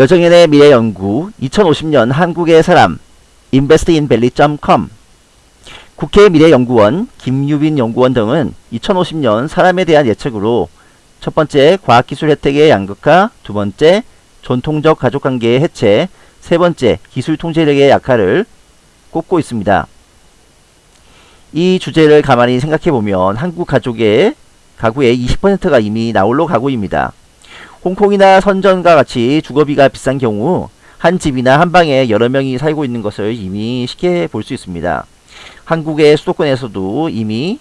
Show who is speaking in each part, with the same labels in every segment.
Speaker 1: 여정연의 미래연구 2050년 한국의 사람 investin밸리.com 국회 미래연구원 김유빈 연구원 등은 2050년 사람에 대한 예측으로 첫 번째 과학기술 혜택의 양극화, 두 번째 전통적 가족관계의 해체, 세 번째 기술 통제력의 약화를 꼽고 있습니다. 이 주제를 가만히 생각해보면 한국 가족의 가구의 20%가 이미 나홀로 가구입니다. 홍콩이나 선전과 같이 주거비가 비싼 경우 한 집이나 한 방에 여러 명이 살고 있는 것을 이미 쉽게 볼 수 있습니다. 한국의 수도권에서도 이미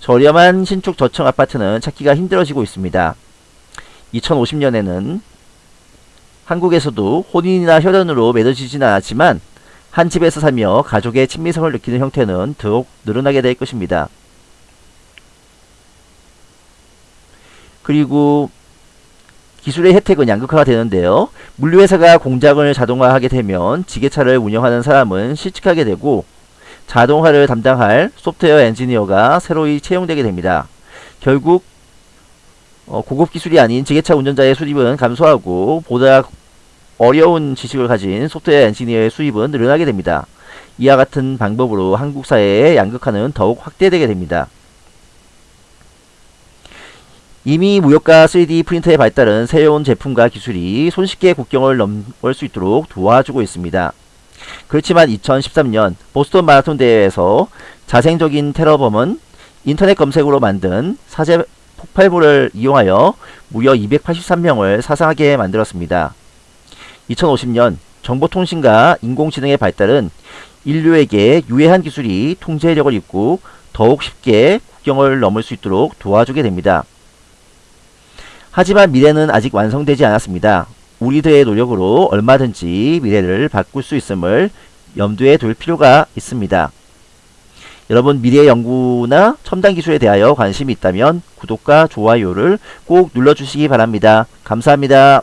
Speaker 1: 저렴한 신축 저층 아파트는 찾기가 힘들어지고 있습니다. 2050년에는 한국에서도 혼인이나 혈연으로 맺어지지는 않았지만 한 집에서 살며 가족의 친미성을 느끼는 형태는 더욱 늘어나게 될 것입니다. 그리고 기술의 혜택은 양극화가 되는데요. 물류회사가 공장을 자동화하게 되면 지게차를 운영하는 사람은 실직하게 되고 자동화를 담당할 소프트웨어 엔지니어가 새로이 채용되게 됩니다. 결국 어, 고급 기술이 아닌 지게차 운전자의 수입은 감소하고 보다 어려운 지식을 가진 소프트웨어 엔지니어의 수입은 늘어나게 됩니다. 이와 같은 방법으로 한국 사회의 양극화는 더욱 확대되게 됩니다. 이미 무역과 3D 프린터의 발달은 새로운 제품과 기술이 손쉽게 국경을 넘을 수 있도록 도와주고 있습니다. 그렇지만 2013년 보스턴 마라톤 대회에서 자생적인 테러범은 인터넷 검색으로 만든 사제 폭발물을 이용하여 무려 283명을 사상하게 만들었습니다. 2050년 정보통신과 인공지능의 발달은 인류에게 유해한 기술이 통제력을 잇고 더욱 쉽게 국경을 넘을 수 있도록 도와주게 됩니다. 하지만 미래는 아직 완성되지 않았습니다. 우리들의 노력으로 얼마든지 미래를 바꿀 수 있음을 염두에 둘 필요가 있습니다. 여러분 미래 연구나 첨단 기술에 대하여 관심이 있다면 구독과 좋아요를 꼭 눌러주시기 바랍니다. 감사합니다.